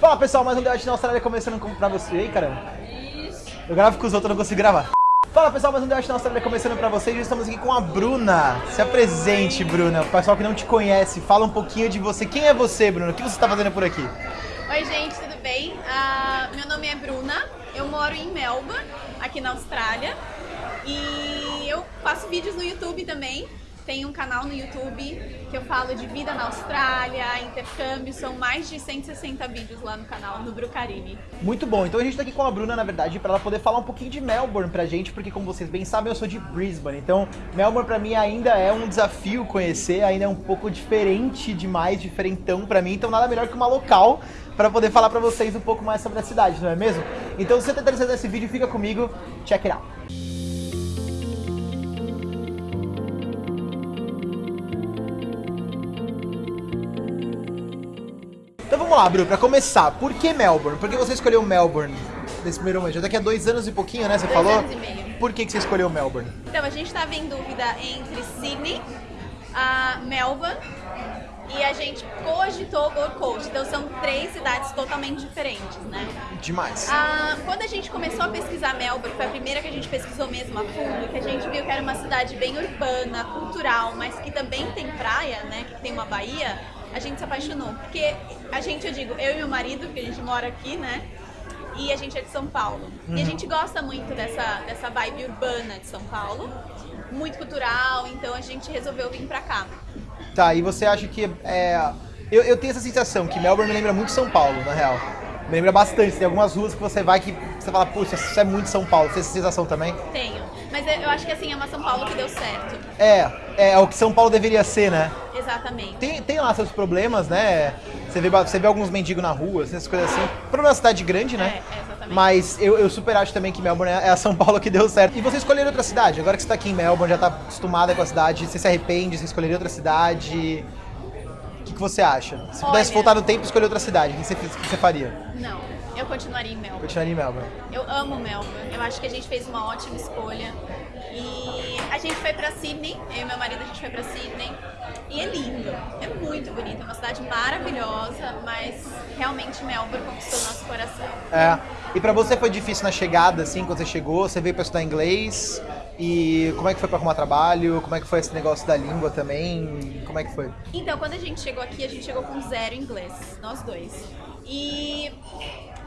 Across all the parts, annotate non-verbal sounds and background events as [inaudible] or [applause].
Fala pessoal, mais um debate na Austrália começando com- pra você. Ei, caramba. Eu gravo com os outros, eu não consigo gravar. Fala pessoal, mais um debate na Austrália começando pra vocês. Hoje estamos aqui com a Bruna. Se apresente, Bruna. O pessoal que não te conhece, fala um pouquinho de você. Quem é você, Bruna? O que você está fazendo por aqui? Oi, gente, tudo bem? Ah, meu nome é Bruna, eu moro em Melbourne, aqui na Austrália. E eu faço vídeos no YouTube também. Tenho um canal no YouTube que eu falo de vida na Austrália, intercâmbio. São mais de 160 vídeos lá no canal, no Brucarini. Muito bom. Então a gente tá aqui com a Bruna, na verdade, para ela poder falar um pouquinho de Melbourne pra gente, porque como vocês bem sabem, eu sou de Brisbane. Então, Melbourne pra mim ainda é um desafio conhecer, ainda é um pouco diferente demais, diferentão pra mim. Então, nada melhor que uma local para poder falar pra vocês um pouco mais sobre a cidade, não é mesmo? Então, se você tá interessado nesse vídeo, fica comigo. Check it out. Vamos lá, Bru, pra começar, por que Melbourne? Por que você escolheu Melbourne nesse primeiro momento? Já daqui a dois anos e pouquinho, né? Você Dois falou? anos e meio. Por que, que você escolheu Melbourne? Então, a gente estava em dúvida entre Sydney, a Melbourne e a gente cogitou Gold Coast. Então, são três cidades totalmente diferentes, né? Demais. Ah, quando a gente começou a pesquisar Melbourne, foi a primeira que a gente pesquisou mesmo a fundo, que a gente viu que era uma cidade bem urbana, cultural, mas que também tem praia, né? Que tem uma baía, a gente se apaixonou. Porque a gente, eu digo, eu e meu marido, que a gente mora aqui, né? E a gente é de São Paulo. E a gente gosta muito dessa, dessa vibe urbana de São Paulo, muito cultural, então a gente resolveu vir pra cá. Tá, e você acha que é. Eu, eu tenho essa sensação que Melbourne me lembra muito São Paulo, na real. Me lembra bastante. Tem algumas ruas que você vai que você fala, puxa, isso é muito São Paulo. Você tem essa sensação também? Tenho. Mas eu eu acho que assim, é uma São Paulo que deu certo. É, é, é o que São Paulo deveria ser, né? Exatamente. Tem, tem lá seus problemas, né? Você vê, você vê alguns mendigos na rua, essas coisas assim. Problema da cidade grande, né? É, é, exatamente. Mas eu, eu super acho também que Melbourne é a São Paulo que deu certo. E você escolher outra cidade? Agora que você tá aqui em Melbourne, já tá acostumada com a cidade, você se arrepende, você escolheria outra cidade? O que, que você acha? Se pudesse Olha- voltar no tempo e escolher outra cidade, o que você, que você faria? Não, eu continuaria em Melbourne. Continuaria em Melbourne. Eu amo Melbourne. Eu acho que a gente fez uma ótima escolha. E a gente foi pra Sydney, eu e meu marido a gente foi pra Sydney. E é lindo, é muito bonito, é uma cidade maravilhosa, mas realmente Melbourne conquistou nosso coração. É. E pra você foi difícil na chegada, assim, quando você chegou? Você veio pra estudar inglês? E como é que foi pra arrumar trabalho? Como é que foi esse negócio da língua também? Como é que foi? Então, quando a gente chegou aqui, a gente chegou com zero inglês, nós dois. E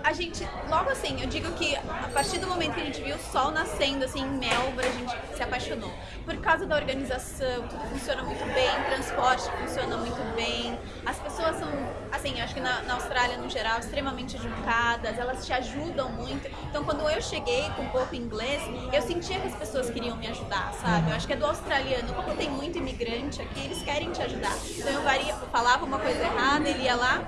a gente, logo assim, eu digo que a partir do momento que a gente viu o sol nascendo assim em Melbourne, a gente se apaixonou. Por causa da organização, tudo funciona muito bem, transporte funciona muito bem. As pessoas são, assim, acho que na, na Austrália no geral, extremamente educadas, elas te ajudam muito. Então, quando eu cheguei com pouco inglês, eu sentia que as pessoas queriam me ajudar, sabe? Eu acho que é do australiano, como tem muito imigrante aqui, eles querem te ajudar. Então, eu varia, falava uma coisa errada, ele ia lá,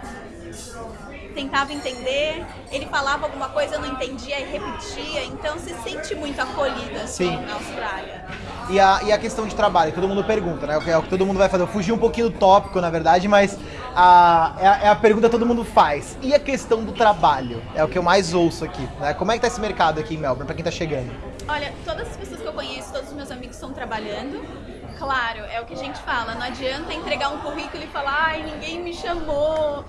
tentava entender, ele falava alguma coisa, eu não entendia e repetia, então se sente muito acolhida assim, Sim. na Austrália. E a, e a questão de trabalho, que todo mundo pergunta, né? É o que- todo mundo vai fazer. Eu fugi um pouquinho do tópico, na verdade, mas a, é, a, é a pergunta que todo mundo faz. E a questão do trabalho? É o que eu mais ouço aqui, né? Como é que tá esse mercado aqui em Melbourne, pra quem tá chegando? Olha, todas as pessoas que eu conheço, todos os meus amigos estão trabalhando. Claro, é o que a gente fala, não adianta entregar um currículo e falar, ai, ninguém me chamou.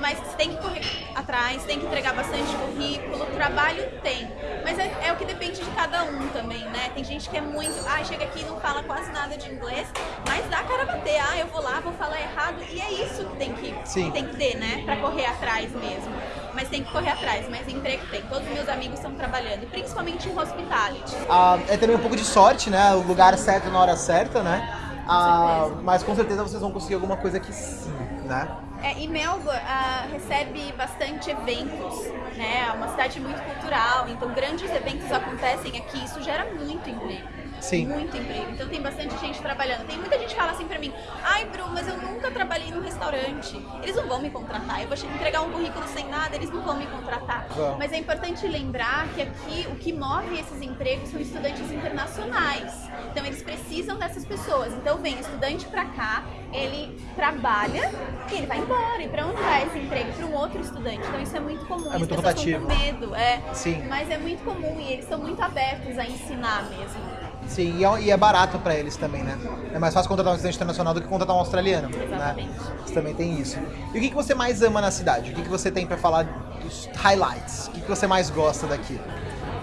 Mas você tem que correr atrás, tem que entregar bastante currículo, trabalho tem. Mas é, é o que depende de cada um também, né? Tem gente que é muito, ai, chega aqui e não fala quase nada de inglês, mas dá cara bater, ah, eu vou lá, vou falar errado. E é isso que tem que, Sim. tem que ter, né? Pra correr atrás mesmo. Mas tem que correr atrás, mas emprego tem. Todos os meus amigos estão trabalhando, principalmente em hospitality. Ah, é também um pouco de sorte, né? O lugar certo na hora certa, né? Ah, mas com certeza vocês vão conseguir alguma coisa que sim, né? É, e Melbourne ah, recebe bastante eventos, né? É uma cidade muito cultural, então grandes eventos acontecem aqui, isso gera muito emprego. Sim. Muito emprego. Então tem bastante gente trabalhando. Tem muita gente que fala assim pra mim, ai, Bru, mas eu nunca trabalhei num restaurante. Eles não vão me contratar. Eu vou entregar um currículo sem nada, eles não vão me contratar. Vão. Mas é importante lembrar que aqui o que move esses empregos são estudantes internacionais. Então eles precisam dessas pessoas. Então vem estudante pra cá, ele trabalha e ele vai embora. E pra onde vai esse emprego? Para um outro estudante. Então isso é muito comum. É muito As pessoas com medo, é. Sim. Mas é muito comum e eles são muito abertos a ensinar mesmo. Sim, e é, é barato pra eles também, né? É mais fácil contratar um estudante internacional do que contratar um australiano. Exatamente. Né? Você também tem isso. E o que, que você mais ama na cidade? O que, que você tem pra falar dos highlights? O que, que você mais gosta daqui?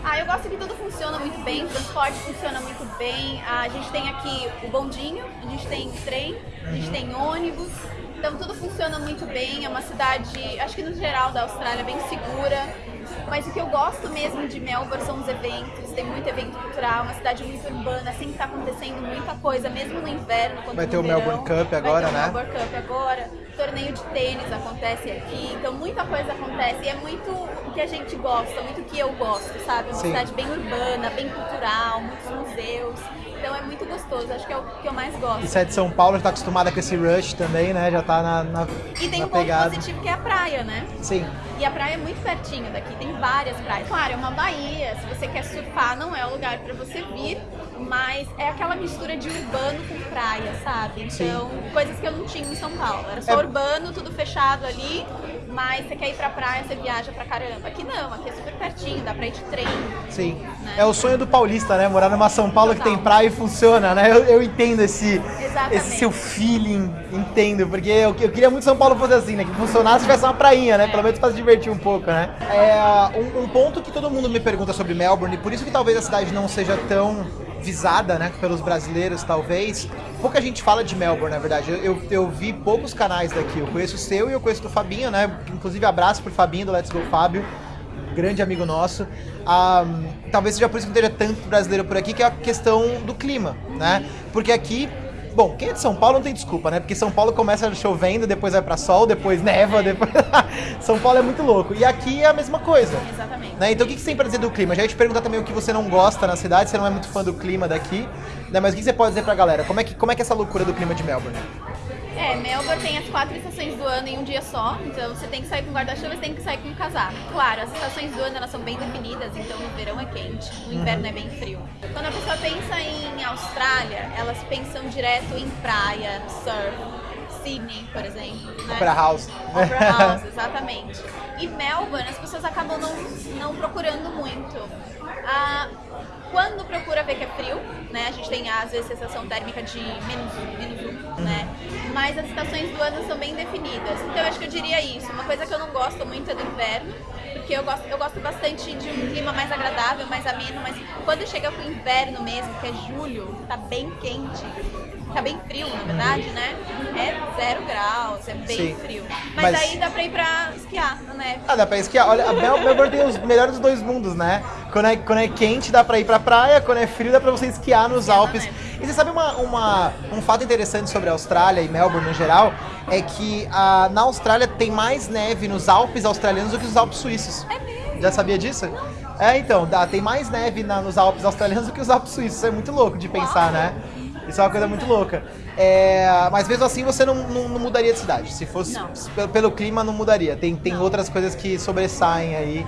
Ah, eu gosto que tudo funciona muito bem, o transporte funciona muito bem. A gente tem aqui o bondinho, a gente tem trem, a gente tem ônibus. Então tudo funciona muito bem. É uma cidade, acho que no geral da Austrália, bem segura. Mas o que eu gosto mesmo de Melbourne são os eventos. Tem muito evento cultural, uma cidade muito urbana, sempre está acontecendo muita coisa, mesmo no inverno. quanto Vai ter o verão. Melbourne Cup agora, Vai ter o né? Melbourne Cup agora. Torneio de tênis acontece aqui. Então muita coisa acontece. E é muito o que a gente gosta, muito o que eu gosto, sabe? Uma Sim. cidade bem urbana, bem cultural, muitos museus. Então é muito gostoso, acho que é o que eu mais gosto. E você é de São Paulo, já tá acostumada com esse rush também, né? Já tá na, na, E tem na um ponto pegada. positivo que é a praia, né? Sim. E a praia é muito pertinho daqui, tem várias praias. Claro, é uma baía, se você quer surfar não é o lugar pra você vir, mas é aquela mistura de urbano com praia, sabe? Sim. Então, coisas que eu não tinha em São Paulo. Era só É- urbano, tudo fechado ali, mas você quer ir pra praia, você viaja pra caramba. Aqui não, aqui é super pertinho, dá pra ir de trem. Sim. Né? É o sonho do paulista, né? Morar numa São Paulo que Total. tem praia e funciona, né? Eu, eu entendo esse, Exatamente. esse seu feeling, entendo, porque eu, eu queria muito que São Paulo fosse assim, né? Que funcionasse e tivesse uma prainha, né? É. Pelo menos pra se divertir um pouco, né? É, um, um ponto que todo mundo me pergunta sobre Melbourne, e por isso que talvez a cidade não seja tão visada, né, pelos brasileiros, talvez. Pouca gente fala de Melbourne, na verdade. Eu, eu, eu vi poucos canais daqui. Eu conheço o seu e eu conheço do Fabinho, né? Inclusive, abraço pro Fabinho do Let's Go Fábio grande amigo nosso. Ah, talvez seja por isso que não esteja tanto brasileiro por aqui, que é a questão do clima, né? Porque aqui, bom, quem é de São Paulo não tem desculpa, né? Porque São Paulo começa chovendo, depois vai pra sol, depois neva, depois. [laughs] São Paulo é muito louco. E aqui é a mesma coisa. Exatamente. Né? Então o que que você tem pra dizer do clima? Já ia te perguntar também o que você não gosta na cidade, você não é muito fã do clima daqui, né? Mas o que você pode dizer pra galera? Como é que, como é, que é essa loucura do clima de Melbourne? É, Melbourne tem as quatro estações do ano em um dia só, então você tem que sair com guarda-chuva, você tem que sair com casaco. Claro, as estações do ano elas são bem definidas, então no verão é quente, no inverno é bem frio. Quando a pessoa pensa em Austrália, elas pensam direto em praia, surf, Sydney, por exemplo. Né? Opera House. Opera [laughs] House, exatamente. E Melbourne, as pessoas acabam não, não procurando muito. Ah, quando procura ver que é frio, né? A gente tem às vezes sensação térmica de menos, menos um, né? Mas as estações do ano são bem definidas. Então eu acho que eu diria isso. Uma coisa que eu não gosto muito é do inverno, porque eu gosto, eu gosto bastante de um clima mais agradável, mais ameno, mas quando chega pro inverno mesmo, que é julho, tá bem quente. Tá bem frio, na verdade, né? É zero graus, é bem Sim. frio. Mas- Mas, aí dá pra ir pra esquiar na neve. Ah, dá pra esquiar. Olha, a Mel- Melbourne tem os melhores dos dois mundos, né? Quando é, quando é quente, dá pra ir pra praia. Quando é frio, dá pra você esquiar nos Esquiar Alpes. E você sabe uma, uma- um fato interessante sobre a Austrália e Melbourne no geral? É que ah, na Austrália tem mais neve nos Alpes australianos do que nos Alpes suíços. É mesmo? Já sabia disso? É, então, dá, tem mais neve na- nos Alpes australianos do que nos Alpes suíços. Isso é muito louco de pensar, Uau. né? Isso é uma coisa muito louca. É, mas mesmo assim você não, não- não mudaria de cidade. Se fosse pelo, pelo clima, não mudaria. Tem, tem Não. outras coisas que sobressaem aí.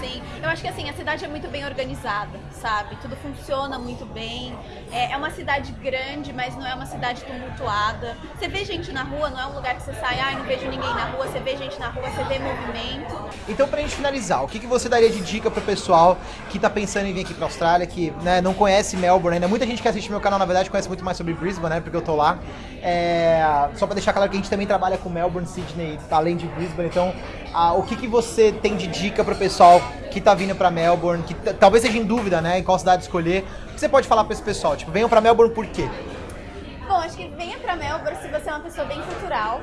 Sim, eu acho que assim, a cidade é muito bem organizada, sabe? Tudo funciona muito bem. É, é uma cidade grande, mas não é uma cidade tumultuada. Você vê gente na rua, não é um lugar que você sai, ai, não vejo ninguém na rua, você vê gente na rua, você vê movimento. Então, pra gente finalizar, o que, que você daria de dica pro pessoal que tá pensando em vir aqui pra Austrália, que né, não conhece Melbourne ainda? Muita gente que assiste meu canal, na verdade, conhece muito mais sobre Brisbane, né? Porque eu tô lá. É, só pra deixar claro que a gente também trabalha com Melbourne, Sydney, além de Brisbane. Então, ah, o que, que você tem de dica pro pessoal que tá vindo pra Melbourne, que talvez seja em dúvida, né? Em qual cidade escolher. O que você pode falar pra esse pessoal? Tipo, venham pra Melbourne por quê? Bom, acho que venha pra Melbourne se você é uma pessoa bem cultural.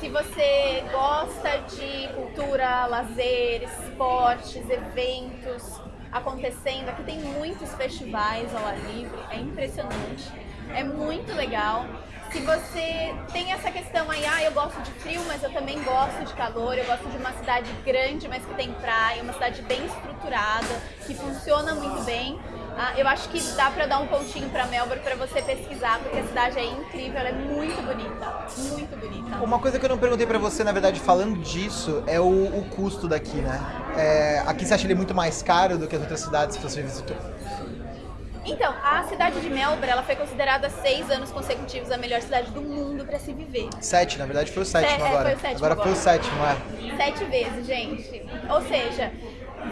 Se você gosta de cultura, lazer, esportes, eventos acontecendo, aqui tem muitos festivais ao ar livre, é impressionante, é muito legal. Se você tem essa questão aí, ah, eu gosto de frio, mas eu também gosto de calor, eu gosto de uma cidade grande, mas que tem praia, uma cidade bem estruturada, que funciona muito bem. Ah, eu acho que dá pra dar um pontinho pra Melbourne pra você pesquisar, porque a cidade é incrível, ela é muito bonita, muito bonita. Uma coisa que eu não perguntei pra você, na verdade, falando disso, é o, o custo daqui, né? É, aqui você acha ele muito mais caro do que as outras cidades que você visitou? Então, a cidade de Melbourne, ela foi considerada seis anos consecutivos a melhor cidade do mundo pra se viver. Sete, na verdade foi o sétimo Se- é, agora. foi o sétimo agora foi o agora. sétimo, é. Sete vezes, gente. Ou seja,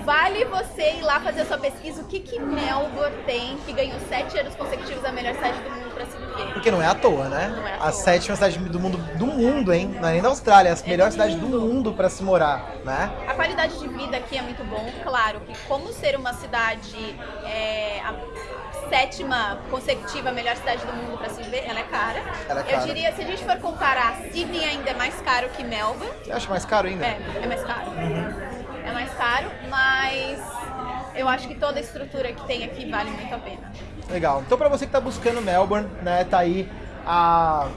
vale você ir lá fazer a sua pesquisa. O que que Melbourne tem que ganhou sete anos consecutivos a melhor cidade do mundo pra se viver? Porque não é à toa, né? Não é à a toa. sétima cidade do mundo, do mundo, hein? Não é nem da Austrália, é a melhor do cidade do mundo. mundo pra se morar, né? A qualidade de vida aqui é muito bom, claro que como ser uma cidade é, a sétima consecutiva melhor cidade do mundo para se viver, ela é cara. Ela é Eu cara. diria, se a gente for comparar, Sydney ainda é mais caro que Melbourne. Você acha mais caro ainda? É, é mais caro. É mais caro, mas eu acho que toda a estrutura que tem aqui vale muito a pena. Legal. Então, pra você que tá buscando Melbourne, né, tá aí a-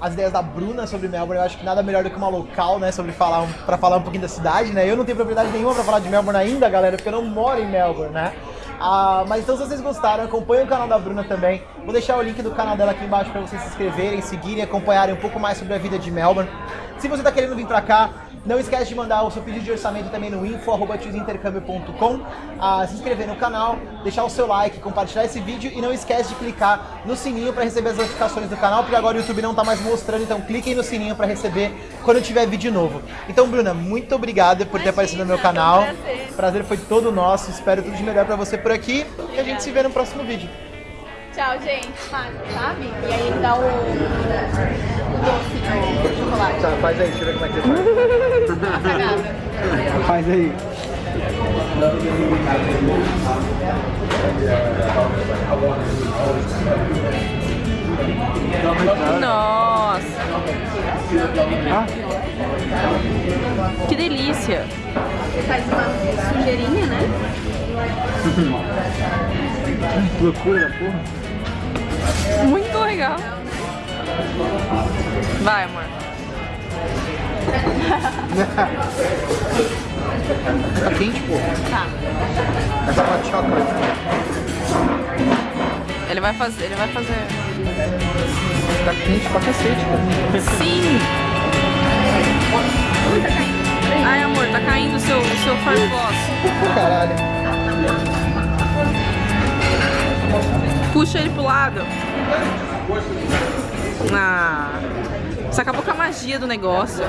as ideias da Bruna sobre Melbourne. Eu acho que nada melhor do que uma local, né, sobre falar um, para falar um pouquinho da cidade, né? Eu não tenho propriedade nenhuma pra falar de Melbourne ainda, galera, porque eu não moro em Melbourne, né? Ah, mas então, se vocês gostaram, acompanhem o canal da Bruna também. Vou deixar o link do canal dela aqui embaixo pra vocês se inscreverem, seguirem, acompanharem um pouco mais sobre a vida de Melbourne. Se você tá querendo vir pra cá, não esquece de mandar o seu pedido de orçamento também no info.tiozintercâmbio.com, ah, se inscrever no canal, deixar o seu like, compartilhar esse vídeo e não esquece de clicar no sininho para receber as notificações do canal, porque agora o YouTube não tá mais mostrando, então cliquem no sininho para receber quando tiver vídeo novo. Então, Bruna, muito obrigada por ter Imagina, aparecido no meu um canal. prazer. O prazer foi todo nosso, espero tudo de melhor para você por aqui e a gente se vê no próximo vídeo. Tchau, gente. Sabe? E aí ele dá o, o doce no chocolate. Tá, faz aí, deixa eu ver como é que você faz. Faz aí. Nossa! Que delícia! Faz uma sujeirinha, né? Loucura da porra. Muito legal! Vai, amor. Tá quente, pô. Tá. Essa hot chocolate. Ele vai fazer, ele vai fazer. Tá quente pra cacete, cara. Sim! Ai, amor, tá caindo o seu, o seu farfloss. Caralho. Puxa ele pro lado. Ah. Você acabou com a magia do negócio.